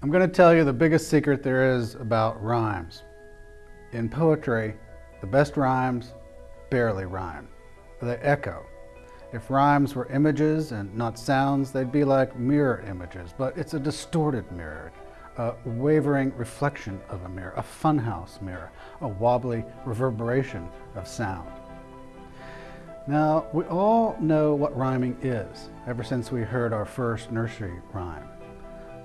I'm going to tell you the biggest secret there is about rhymes. In poetry, the best rhymes barely rhyme. They echo. If rhymes were images and not sounds, they'd be like mirror images, but it's a distorted mirror, a wavering reflection of a mirror, a funhouse mirror, a wobbly reverberation of sound. Now, we all know what rhyming is, ever since we heard our first nursery rhyme.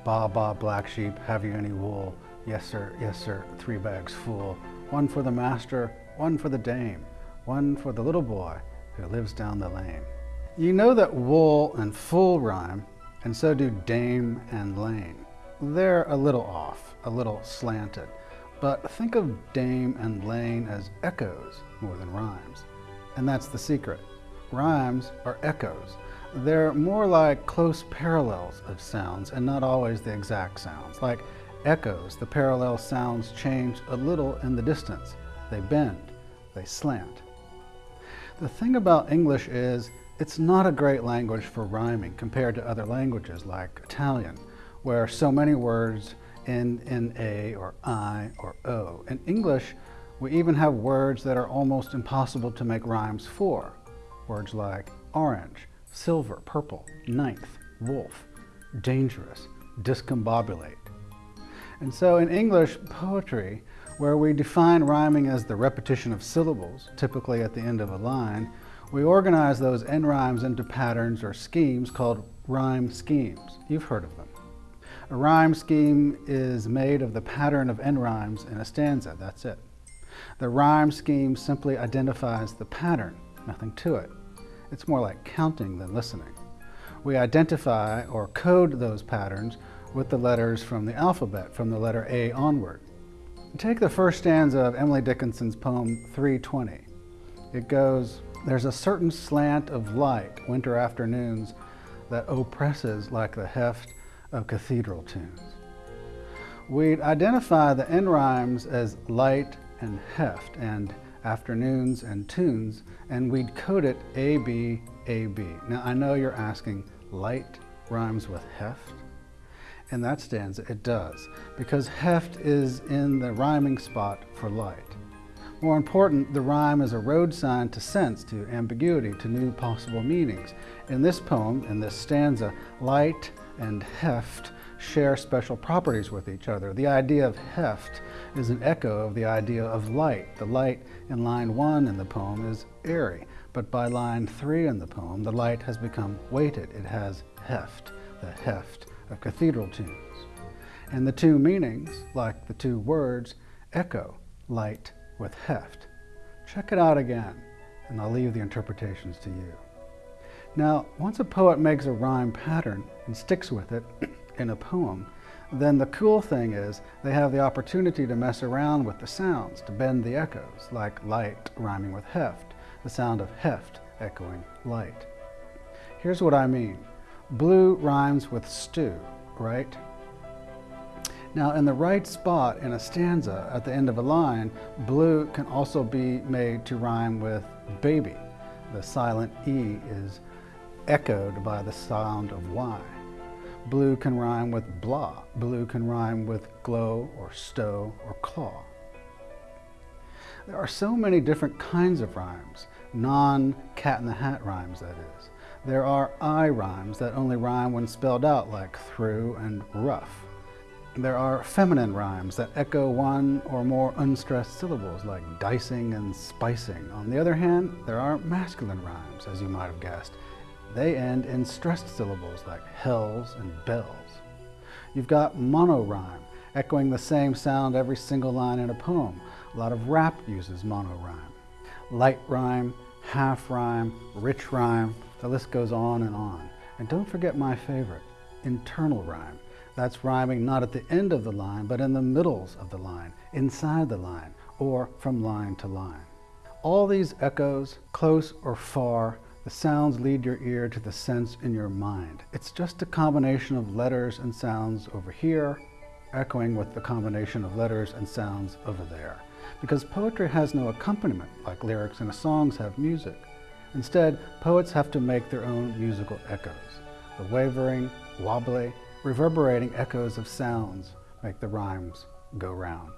Ba ba black sheep, have you any wool? Yes sir, yes sir, three bags full. One for the master, one for the dame, one for the little boy who lives down the lane. You know that wool and full rhyme, and so do dame and lane. They're a little off, a little slanted, but think of dame and lane as echoes more than rhymes. And that's the secret. Rhymes are echoes. They're more like close parallels of sounds and not always the exact sounds. Like echoes, the parallel sounds change a little in the distance. They bend, they slant. The thing about English is it's not a great language for rhyming compared to other languages like Italian, where so many words end in A or I or O. In English, we even have words that are almost impossible to make rhymes for. Words like orange, silver, purple, ninth, wolf, dangerous, discombobulate. And so in English poetry, where we define rhyming as the repetition of syllables, typically at the end of a line, we organize those end rhymes into patterns or schemes called rhyme schemes. You've heard of them. A rhyme scheme is made of the pattern of end rhymes in a stanza, that's it. The rhyme scheme simply identifies the pattern, nothing to it. It's more like counting than listening. We identify or code those patterns with the letters from the alphabet, from the letter A onward. Take the first stanza of Emily Dickinson's poem 320. It goes, There's a certain slant of light, winter afternoons, that oppresses like the heft of cathedral tunes. We'd identify the end rhymes as light and heft, and afternoons and tunes, and we'd code it AB, AB. Now I know you're asking, light rhymes with heft? In that stanza it does, because heft is in the rhyming spot for light. More important, the rhyme is a road sign to sense, to ambiguity, to new possible meanings. In this poem, in this stanza, light and heft share special properties with each other. The idea of heft is an echo of the idea of light. The light in line one in the poem is airy, but by line three in the poem, the light has become weighted. It has heft, the heft of cathedral tunes. And the two meanings, like the two words, echo light with heft. Check it out again, and I'll leave the interpretations to you. Now, once a poet makes a rhyme pattern and sticks with it in a poem, then the cool thing is they have the opportunity to mess around with the sounds, to bend the echoes, like light rhyming with heft, the sound of heft echoing light. Here's what I mean. Blue rhymes with stew, right? Now in the right spot in a stanza at the end of a line, blue can also be made to rhyme with baby. The silent E is echoed by the sound of Y. Blue can rhyme with blah. Blue can rhyme with glow or stow or claw. There are so many different kinds of rhymes, non-cat in the hat rhymes that is. There are eye rhymes that only rhyme when spelled out like through and rough. There are feminine rhymes that echo one or more unstressed syllables like dicing and spicing. On the other hand, there are masculine rhymes, as you might have guessed, they end in stressed syllables like hells and bells. You've got monorhyme, echoing the same sound every single line in a poem. A lot of rap uses monorhyme. Light rhyme, half rhyme, rich rhyme, the list goes on and on. And don't forget my favorite, internal rhyme. That's rhyming not at the end of the line, but in the middles of the line, inside the line, or from line to line. All these echoes, close or far, the sounds lead your ear to the sense in your mind. It's just a combination of letters and sounds over here, echoing with the combination of letters and sounds over there. Because poetry has no accompaniment like lyrics in songs have music. Instead, poets have to make their own musical echoes. The wavering, wobbly, Reverberating echoes of sounds make the rhymes go round.